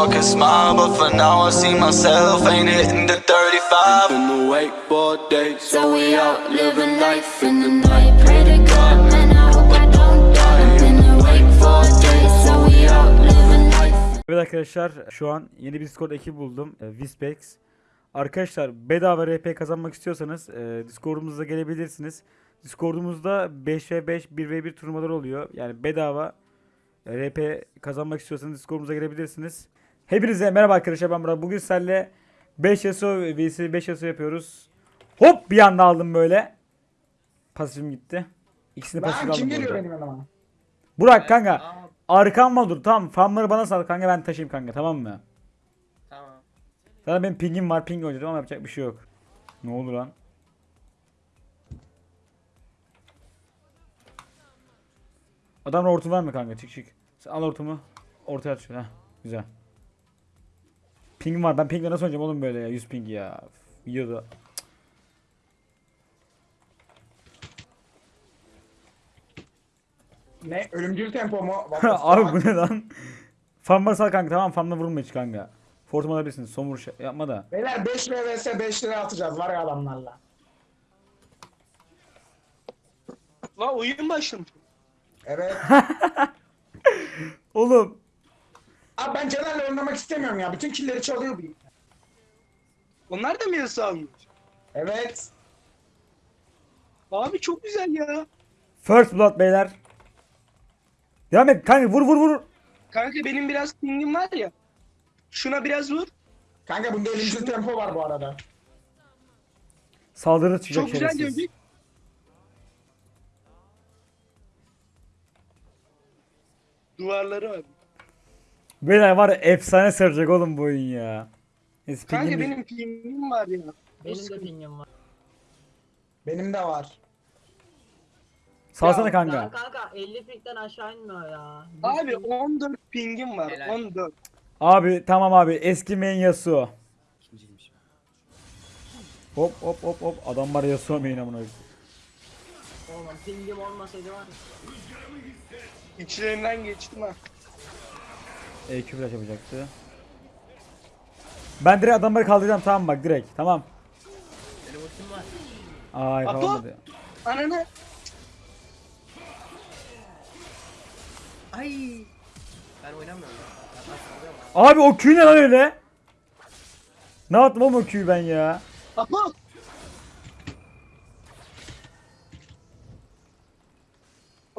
fucking smile, but for now I see myself ain't hitting the 35. Been awake for days. So we out living life in the night. Pray to God, man, I hope I don't die. Been awake for days. So we out living life. Evet arkadaşlar şu an yeni bir Discord ekibi buldum. E, Vispex. Arkadaşlar bedava RP kazanmak istiyorsanız e, Discord'umuza gelebilirsiniz. Discord'umuzda 5v5 1v1 turnuvalar oluyor. Yani bedava e, RP kazanmak istiyorsanız Discord'umuza gelebilirsiniz. Hepinize merhaba arkadaşlar ben Murat. Bugün sizlerle 5 Yasuo vs 5 Yasuo yapıyoruz. Hop bir anda aldım böyle. Pasifim gitti. İkisini pasif aldım. kim geliyor benim yanıma? Burak kanka. Arkamda dur tamam. Farmları bana sal kanka ben taşıyayım kanka tamam mı? Tamam. Zaten benim pingim var ping oynayacağım ama yapacak bir şey yok. Ne oldu lan? Adam hortum var mı kanka? Çık çık. Sen al hortumu. Ortaya at şöyle. Heh, güzel. Pingim var. Ben pingle nasıl oynayacağım oğlum böyle ya? 100 ping ya. Videoda. Ne? Ölümcül tempo mu? Abi bu ne lan? Farmları sal kanka tamam farmla vurma hiç kanka. Fortum alabilirsin. Son vuruş yapma da. Beyler 5 vs 5 lira atacağız var ya adamlarla. La oyun başlamış. Evet. Oğlum. Abi ben Caner'le oynamak istemiyorum ya. Bütün killeri çalıyor bu. Onlar da mı yasa almış? Evet. Abi çok güzel ya. First blood beyler. Devam et kanka vur vur vur. Kanka benim biraz pingim var ya. Şuna biraz vur. Kanka bunda ölümcül tempo var bu arada. Saldırı çıkacak Çok güzel şerefsiz. dövdük. Duvarları var. Beyler var ya efsane saracak oğlum bu oyun ya. Neyse, Kanka pingimiz- benim pingim var ya. Benim de pingim var. Benim de var. Salsana Ya, kanka. Ya kanka 50 pingden aşağı inmiyor ya. Abi 14 pingim var. 14. Abi tamam abi eski main Yasuo. Hop hop hop hop adam var Yasuo main amına koyayım. Oğlum pingim olmasaydı var ya. İçlerinden geçtim ha. EQ flash yapacaktı. Ben direkt adamları kaldıracağım tamam bak direkt tamam. Benim ultim var. Ay Apo. kalmadı. Ananı. Ay. Ben oynamıyorum. Abi o Q ne lan öyle? Ne yaptım oğlum o Q'yu ben ya? Apo.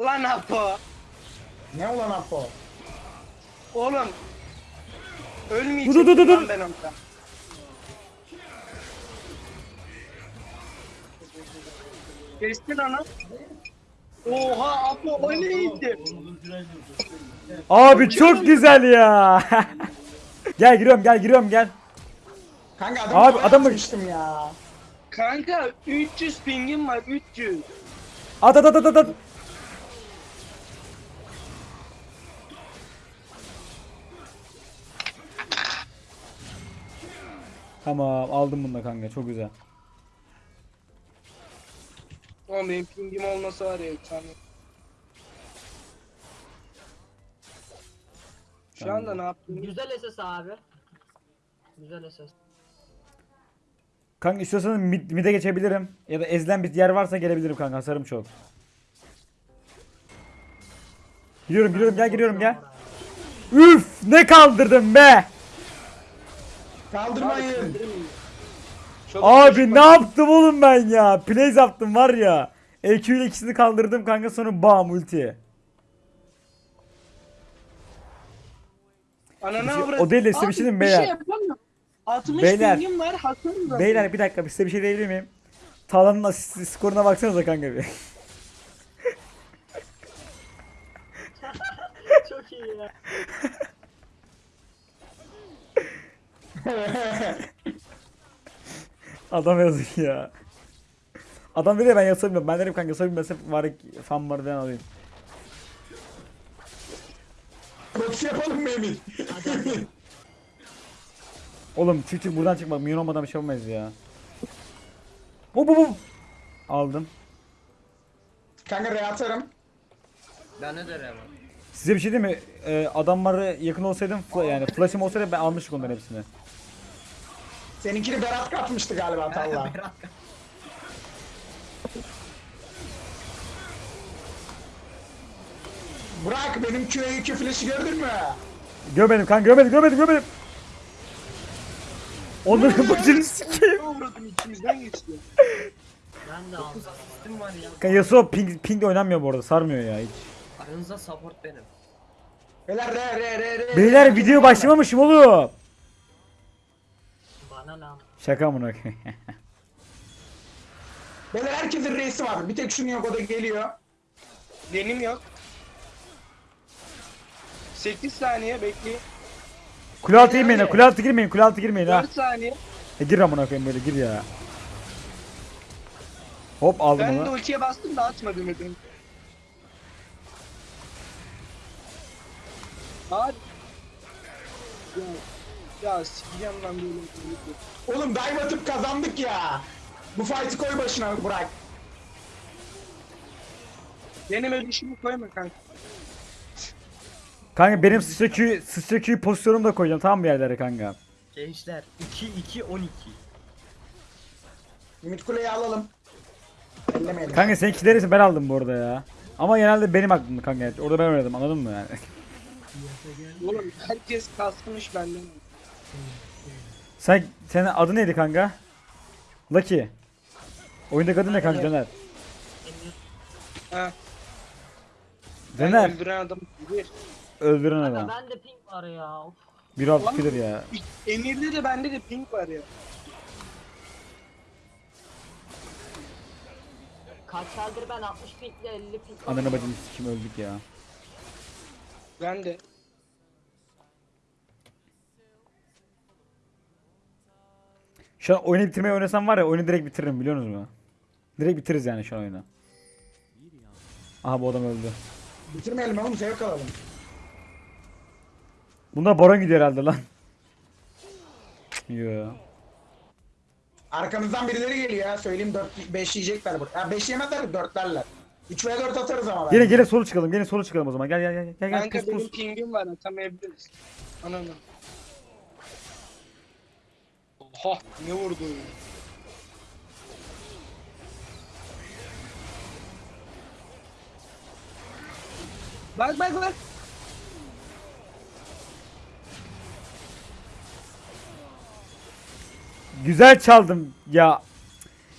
Lan Apo. Ne ulan Apo? Oğlum. Ölmeyecek Dur, dur, dur, dur. ben orada. Kestin onu. Oha Apo o neydi? Abi çok güzel ya. gel giriyorum gel giriyorum gel. Kanka adamı Abi, Abi, adamı- atmıştım ya. Kanka 300 pingim var 300. At at at at at, Tamam aldım bunu da kanka çok güzel. Oğlum benim pingim olmasa var ya efsane. Şu anda ne yaptın? Güzel SS abi. Güzel SS. Kanka istiyorsanız mid, mid'e geçebilirim. Ya da ezilen bir yer varsa gelebilirim kanka hasarım çok. Giriyorum giriyorum gel giriyorum gel. Üf ne kaldırdım be. Kaldırmayın. Abi ne yaptım oğlum ben ya? Plays yaptım var ya. EQ ile ikisini kaldırdım kanka sonra bam ulti. Ananı Bir şey- avrat- o değil de size bir şey diyeyim bir beyler. şey yapamıyorum. 60 Beyler. pingim var hasarım var. Beyler bir dakika size bir şey diyebilir miyim? Tala'nın asist skoruna baksanıza kanka bir. Çok iyi ya. Adam yazık ya. Adam dedi ya ben yasabilmiyorum. Ben dedim kanka yasabilmezse var fan var ben alayım. Proxy yapalım mı Emir? Oğlum çık çık buradan çıkma. Minyon olmadan bir şey olmaz ya. Bu bu bu. Aldım. Kanka re atarım. Ben ne derim? Size bir şey diyeyim mi? Ee, adamlara yakın olsaydım fla- yani flash'ım olsaydı ben almıştık onların hepsini. Seninkini Berat katmıştı galiba Talla. Berat Bırak benim Q2 flash'ı gördün mü? Görmedim kanka görmedim görmedim görmedim. Onların başını sikeyim. Uğradım içimizden geçti. ben de aldım. Var ya. Kanka Yasuo ping, ping de oynanmıyor bu arada sarmıyor ya hiç. Aranızda support benim. Beyler re re re re. Beyler video başlamamışım oğlum. Bana ne? Şaka amına koyayım. Beyler herkesin reisi var. Bir tek şunun yok o da geliyor. Benim yok. 8 saniye bekleyin. Kule altı girmeyin kule altı girmeyin kule altı girmeyin ha. 4 saniye. E, gir amına koyayım böyle gir ya. Hop aldım Ben de onu. ultiye bastım da atmadım dedim. Hadi. Ya, ya sikeceğim lan böyle. Oğlum dive atıp kazandık ya. Bu fight'ı koy başına Burak. Benim ödüşümü koyma kanka. Kanka benim sıçra Q, sıçra Q pozisyonumu da koyacağım tamam mı yerlere kanka. Gençler 2 2 12. Ümit Kule'yi alalım. Ellemeyelim. Kanka seninkileri ben aldım bu arada ya. Ama genelde benim aklımda kanka. Orada ben oynadım anladın mı yani? Oğlum herkes kasmış benden. Sen senin adı neydi kanka? Lucky. Oyundaki adı ne kanka Caner? Ha. Caner. Öldüren adam bir. Öldüren adam. Ben de ping var ya. Of. Bir alt bilir ya. Emir'de de bende de pink var ya. Kaç eldir ben 60 pingle 50 ping Ananı bacını sikim öldük ya. Ben de. Şu an oyunu bitirmeyi oynasam var ya oyunu direkt bitiririm biliyor musunuz mu? Direkt bitiririz yani şu an oyunu. Aha bu adam öldü. Bitirmeyelim oğlum zevk alalım. Bunda Baron gidiyor herhalde lan. Yo. Arkamızdan birileri geliyor ya. Söyleyeyim 4 5 yiyecekler burada. Ha 5 yemezler 4'lerler. 3 ve 4 atarız ama. Gelin gelin solu çıkalım. Gelin solu çıkalım o zaman. Gel gel gel gel gel Kanka pus benim pus. pingim var atamayabiliriz. Ananı. Oha ne vurdu? Bak bak bak. Güzel çaldım ya.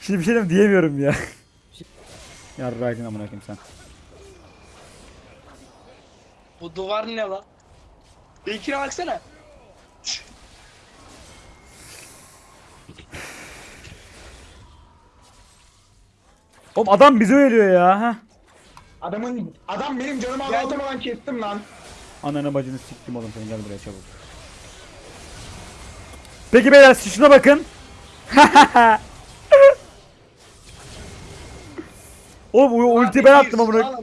Şimdi bir şey diyemiyorum ya. ya Rakin amına koyayım sen. Bu duvar ne lan? Bekir'e baksana. Oğlum adam bizi ölüyor ya. ha. Adamın adam benim canımı azaltamadan kestim lan. Ananı bacını siktim oğlum seni gel buraya çabuk. Peki beyler şuna bakın. Oğlum o ulti ben attım amına.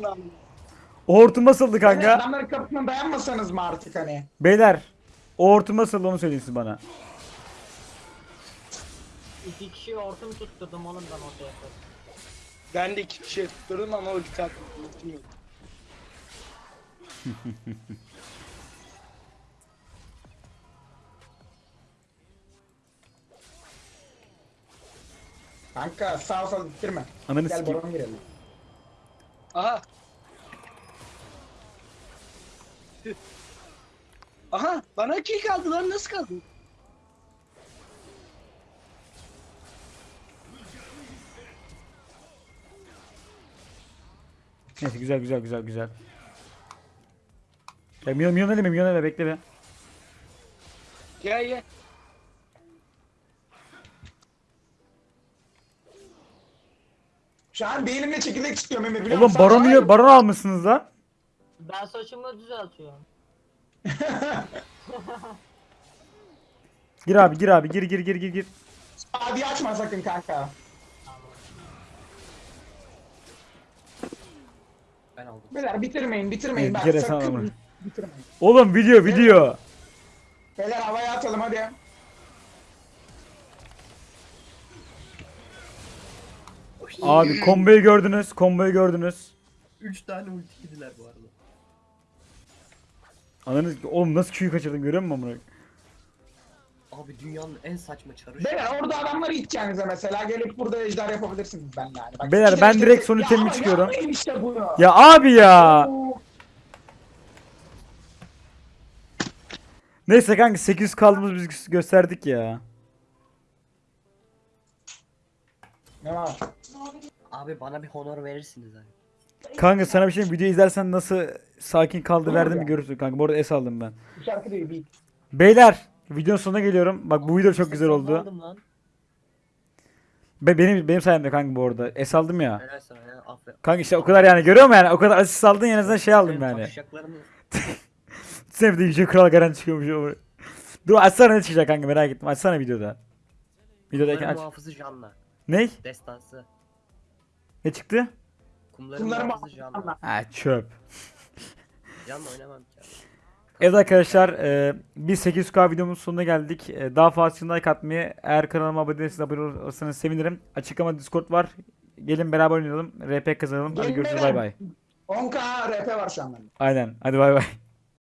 O hortum nasıldı kanka? adamların kapısına dayanmasanız mı artık hani? Beyler o hortum nasıldı onu söyleyin siz bana. İki kişi ortam tutturdum oğlum ben ortaya. Ben de iki kişi tutturdum ama ulti attım. Ultim yok. Kanka sağ sol bitirme. Ananı Gel sikeyim. baron girelim. Aha. Aha bana kill kaldı lan nasıl kaldı? Neyse güzel güzel güzel güzel. Ya milyon milyon eleme milyon eleme bekle be. Gel gel. Şu an bir elimle çekirdek istiyorum Emir biliyor Oğlum musun? baron milyon baron almışsınız lan. Ben saçımı düzeltiyorum. Gir abi gir abi gir gir gir gir gir. Hadi açma sakın kanka. Ben aldım. Beyler bitirmeyin bitirmeyin. Bak, sana sakın bitirmeyin. Oğlum video video. Beyler havaya atalım hadi. Abi komboyu gördünüz komboyu gördünüz. 3 tane ulti yediler bu arada. Ananı oğlum nasıl Q'yu kaçırdın görüyor musun amına? Abi dünyanın en saçma çarı. Beyler orada adamları iteceğinize mesela gelip burada ejder yapabilirsiniz benimle yani. Bak, Beyler, ben direkt son Ya itemimi çıkıyorum. yapmayın işte bunu. Ya abi ya. Neyse kanka 800 kaldığımız biz gö- gösterdik ya. Ne var? Abi bana bir honor verirsiniz abi. Kanka sana bir şey video izlersen nasıl sakin kaldı verdim mi görürsün kanka. Bu arada S aldım ben. Bu şarkı değil bir. Beyler videonun sonuna geliyorum. Bak bu video çok güzel oldu. Be benim benim sayemde kanka bu arada. S aldım ya. Kanka işte o kadar yani görüyor musun yani? O kadar asist aldın en azından şey aldım yani. Sen bir de Yüce Kral Garen çıkıyormuş o. Dur açsana ne çıkacak kanka merak ettim. Açsana videoda. Videodayken aç. muhafızı Janna. Ne? Destansı. Ne çıktı? Kumların Janna. mı? Ha çöp. Janna oynamam ki abi. Evet arkadaşlar e, biz 800k videomuzun sonuna geldik. E, daha fazla like atmayı eğer kanalıma abone değilseniz abone olursanız sevinirim. Açıklamada Discord var. Gelin beraber oynayalım. RP kazanalım. Hadi Gelin görüşürüz bay bay. 10k RP var şu an bende. Aynen. Hadi bay bay.